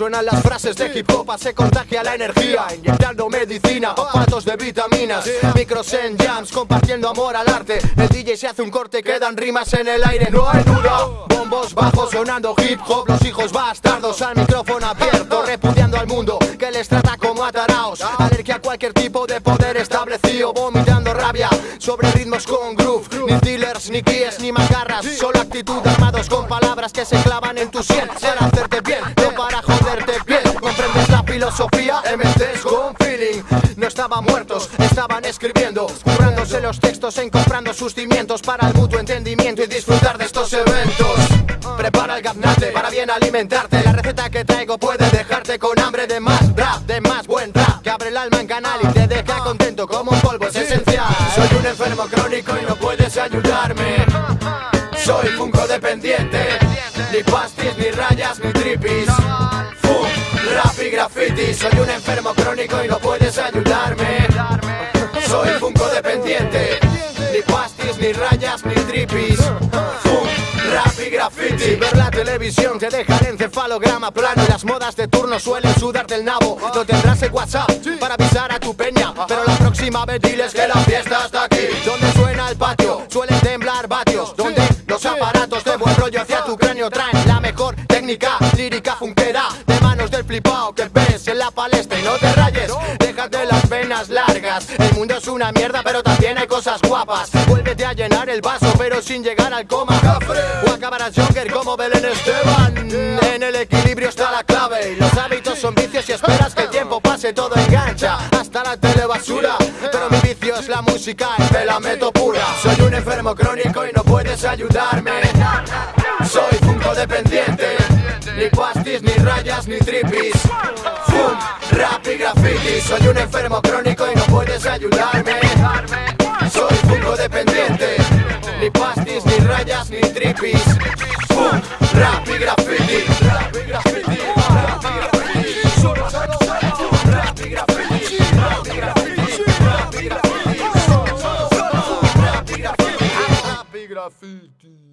Suenan las frases de hip hop, se contagia la energía Inyectando medicina, patos de vitaminas Micros en jams, compartiendo amor al arte. El DJ se hace un corte, quedan rimas en el aire No hay duda, bombos bajos sonando hip hop Los hijos bastardos al micrófono abierto Repudiando al mundo que les trata como a taraos Alergia a cualquier tipo de poder establecido Vomitando rabia sobre ritmos con groove. Ni dealers, ni keys, ni macarras Solo actitud armados con palabras que se clavan en tu sien Para hacerte bien, estaban muertos, estaban escribiendo Currándose los textos, comprando sus cimientos Para el mutuo entendimiento y disfrutar de estos eventos. Prepara el gaznate para bien alimentarte. La receta que traigo puede dejarte con hambre de más rap, de más buen rap. Que abre el alma en canal y te deja contento como un polvo, es esencial. Soy un enfermo crónico y no puedes ayudarme. Soy funko dependiente Ni pastis, ni rayas, ni tripis. Fum, rap y graffiti. Soy un enfermo crónico y no ayudarme. Soy funko dependiente. Ni pastis, ni rayas, ni tripis. Fum, rap y graffiti. Ver la televisión te deja el encefalograma plano las modas de turno suelen sudarte el nabo. No tendrás el WhatsApp para avisar a tu peña Pero la próxima vez diles que la fiesta está aquí. Donde suena el patio, suelen temblar vatios. Donde los aparatos de buen rollo hacia tu cráneo traen La mejor técnica lírica funkera De manos del flipao que ves en la palestra y no te rayes Déjate las venas largas. El mundo es una mierda pero también hay cosas guapas. Vuélvete a llenar el vaso pero sin llegar al coma. O acabarás Joker como Belén Esteban. En el equilibrio está la clave. Y los hábitos son vicios y esperas que el tiempo pase todo engancha. Hasta la telebasura. Pero mi vicio es la música y me la meto pura. Soy un enfermo crónico y no puedes ayudarme. Soy funko dependiente Ni pastis, ni rayas, ni tripis. Fum, rap y graffiti. Soy un enfermo crónico y no puedes ayudarme. Soy funko dependiente Ni pastis, ni rayas, ni tripis. Fum, rap y graffiti. Rap y graffiti Rap y graffiti. Rap y graffiti Rap y graffiti. Rap y graffiti